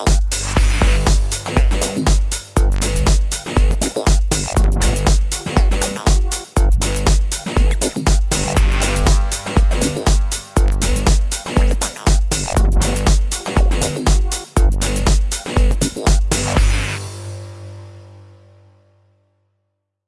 Oh.